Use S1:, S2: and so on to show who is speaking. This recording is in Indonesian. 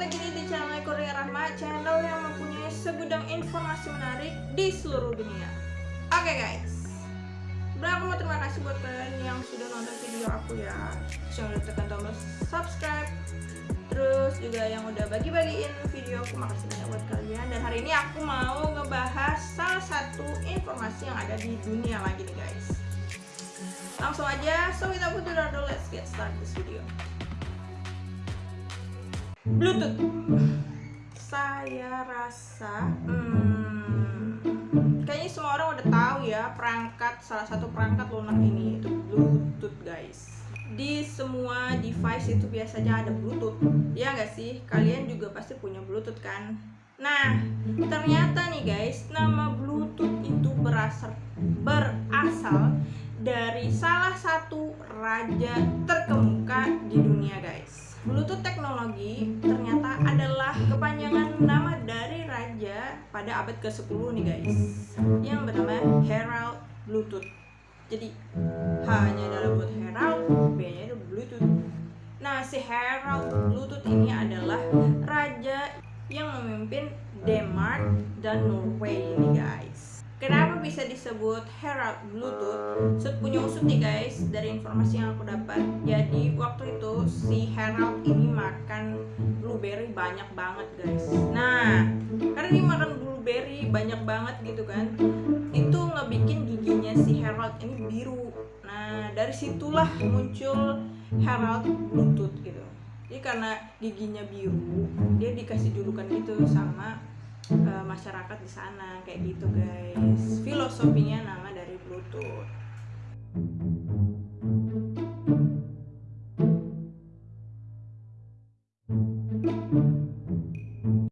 S1: lagi di channel Korea Rahma Channel yang mempunyai segudang informasi menarik di seluruh dunia. Oke guys. Sebenarnya aku mau terima kasih buat kalian yang sudah nonton video aku ya. Jangan lupa tekan tombol subscribe. Terus juga yang udah bagi-bagiin video aku Makasih banyak buat kalian. Dan hari ini aku mau ngebahas salah satu informasi yang ada di dunia lagi nih guys. Langsung aja, so without further ado, let's get start this video Bluetooth. Saya rasa, hmm, kayaknya semua orang udah tahu ya perangkat salah satu perangkat lunak ini itu Bluetooth guys. Di semua device itu biasanya ada Bluetooth, ya nggak sih? Kalian juga pasti punya Bluetooth kan? Nah, ternyata nih guys, nama Bluetooth itu berasal berasal dari salah satu raja terkemuka di dunia guys. Bluetooth teknologi ternyata adalah kepanjangan nama dari raja pada abad ke-10 nih guys yang bernama Herald Bluetooth. Jadi H-nya adalah buat Herald, B-nya itu Bluetooth. Nah, si Herald Bluetooth ini adalah raja yang memimpin Denmark dan Norway ini guys. Kenapa bisa disebut Herald Bluetooth? Set punya usut nih guys dari informasi yang aku dapat. Jadi waktu si Herald ini makan blueberry banyak banget guys. Nah karena dia makan blueberry banyak banget gitu kan, itu ngebikin giginya si Herald ini biru. Nah dari situlah muncul Herald Bluetooth gitu. Jadi karena giginya biru, dia dikasih julukan gitu sama uh, masyarakat di sana kayak gitu guys filosofinya nama dari Bluetooth